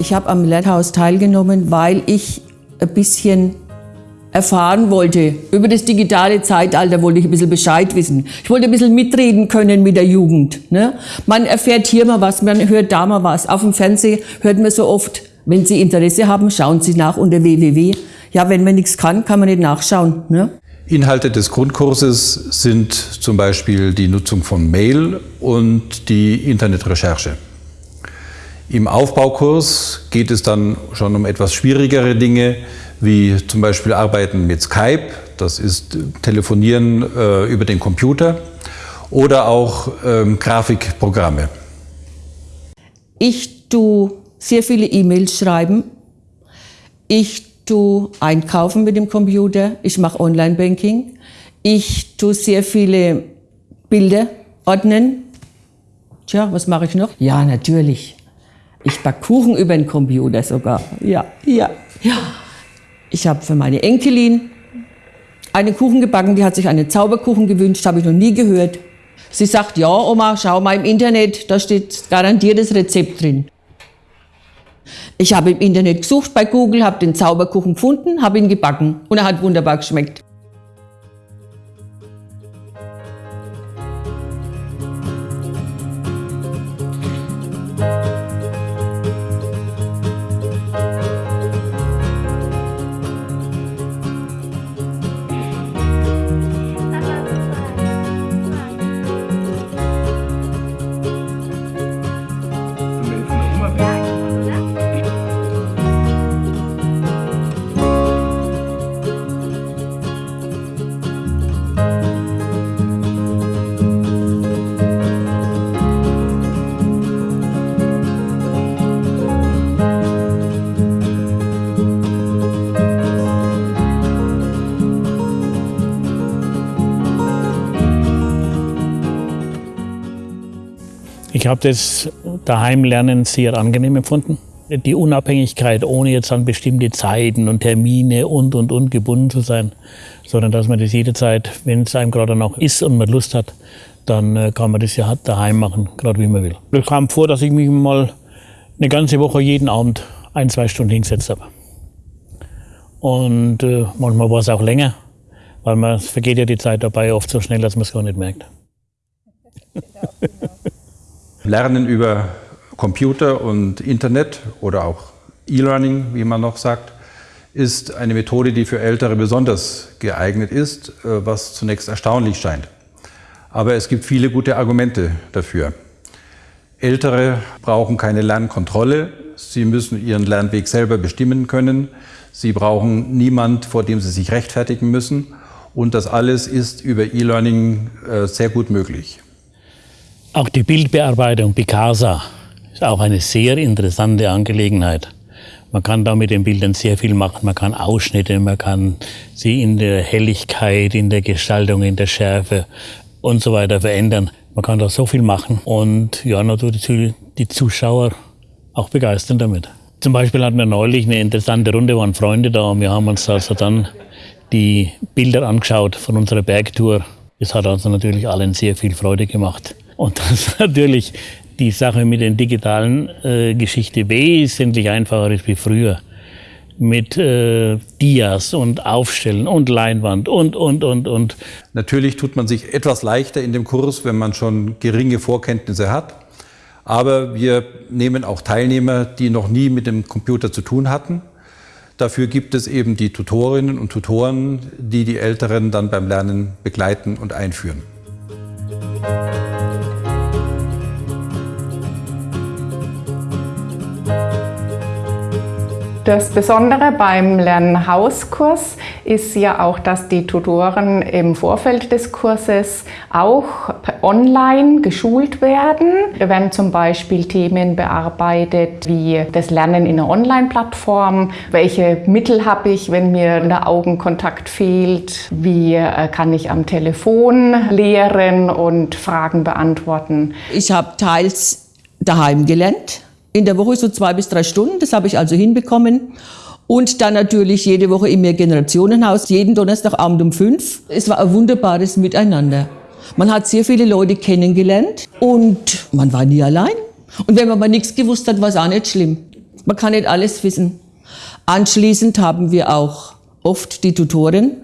Ich habe am Lernhaus teilgenommen, weil ich ein bisschen erfahren wollte. Über das digitale Zeitalter wollte ich ein bisschen Bescheid wissen. Ich wollte ein bisschen mitreden können mit der Jugend. Ne? Man erfährt hier mal was, man hört da mal was. Auf dem Fernsehen hört man so oft, wenn Sie Interesse haben, schauen Sie nach unter www. Ja, wenn man nichts kann, kann man nicht nachschauen. Ne? Inhalte des Grundkurses sind zum Beispiel die Nutzung von Mail und die Internetrecherche. Im Aufbaukurs geht es dann schon um etwas schwierigere Dinge, wie zum Beispiel Arbeiten mit Skype, das ist Telefonieren äh, über den Computer, oder auch ähm, Grafikprogramme. Ich tue sehr viele E-Mails schreiben. Ich tue einkaufen mit dem Computer. Ich mache Online-Banking. Ich tue sehr viele Bilder ordnen. Tja, was mache ich noch? Ja, natürlich. Ich backe Kuchen über den Computer sogar. Ja, ja, ja. Ich habe für meine Enkelin einen Kuchen gebacken, die hat sich einen Zauberkuchen gewünscht, habe ich noch nie gehört. Sie sagt, ja Oma, schau mal im Internet, da steht garantiert das Rezept drin. Ich habe im Internet gesucht bei Google, habe den Zauberkuchen gefunden, habe ihn gebacken und er hat wunderbar geschmeckt. Ich habe das Daheimlernen sehr angenehm empfunden. Die Unabhängigkeit, ohne jetzt an bestimmte Zeiten und Termine und, und, und gebunden zu sein, sondern dass man das jederzeit, wenn es einem gerade noch ist und man Lust hat, dann äh, kann man das ja daheim machen, gerade wie man will. Es kam vor, dass ich mich mal eine ganze Woche jeden Abend ein, zwei Stunden hingesetzt habe. Und äh, manchmal war es auch länger, weil man vergeht ja die Zeit dabei oft so schnell, dass man es gar nicht merkt. Lernen über Computer und Internet oder auch E-Learning, wie man noch sagt, ist eine Methode, die für Ältere besonders geeignet ist, äh, was zunächst erstaunlich scheint. Aber es gibt viele gute Argumente dafür. Ältere brauchen keine Lernkontrolle, sie müssen ihren Lernweg selber bestimmen können, sie brauchen niemand, vor dem sie sich rechtfertigen müssen und das alles ist über E-Learning äh, sehr gut möglich. Auch die Bildbearbeitung Picasa ist auch eine sehr interessante Angelegenheit. Man kann da mit den Bildern sehr viel machen. Man kann Ausschnitte, man kann sie in der Helligkeit, in der Gestaltung, in der Schärfe und so weiter verändern. Man kann da so viel machen und ja, natürlich die Zuschauer auch begeistern damit. Zum Beispiel hatten wir neulich eine interessante Runde, waren Freunde da und wir haben uns also dann die Bilder angeschaut von unserer Bergtour. Das hat also natürlich allen sehr viel Freude gemacht. Und dass natürlich die Sache mit den digitalen äh, Geschichte wesentlich einfacher ist wie früher. Mit äh, Dias und Aufstellen und Leinwand und, und, und, und. Natürlich tut man sich etwas leichter in dem Kurs, wenn man schon geringe Vorkenntnisse hat. Aber wir nehmen auch Teilnehmer, die noch nie mit dem Computer zu tun hatten. Dafür gibt es eben die Tutorinnen und Tutoren, die die Älteren dann beim Lernen begleiten und einführen. Das Besondere beim Lernhauskurs ist ja auch, dass die Tutoren im Vorfeld des Kurses auch online geschult werden. Da werden zum Beispiel Themen bearbeitet wie das Lernen in einer Online-Plattform. Welche Mittel habe ich, wenn mir der Augenkontakt fehlt? Wie äh, kann ich am Telefon lehren und Fragen beantworten? Ich habe teils daheim gelernt in der Woche so zwei bis drei Stunden, das habe ich also hinbekommen. Und dann natürlich jede Woche im Mehrgenerationenhaus, jeden Donnerstagabend um fünf. Es war ein wunderbares Miteinander. Man hat sehr viele Leute kennengelernt und man war nie allein. Und wenn man mal nichts gewusst hat, war es auch nicht schlimm. Man kann nicht alles wissen. Anschließend haben wir auch oft die Tutoren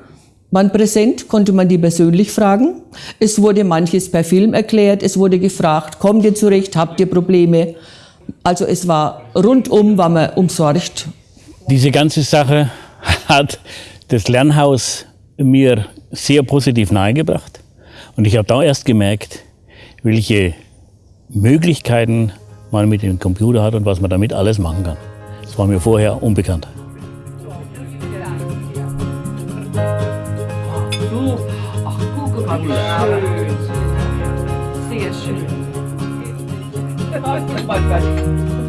waren präsent, konnte man die persönlich fragen. Es wurde manches per Film erklärt, es wurde gefragt, kommt ihr zurecht, habt ihr Probleme? Also es war rundum, war man umsorgt. Diese ganze Sache hat das Lernhaus mir sehr positiv nahegebracht. Und ich habe da erst gemerkt, welche Möglichkeiten man mit dem Computer hat und was man damit alles machen kann. Das war mir vorher unbekannt. Ach, guck mal, wie schön. Sehr schön.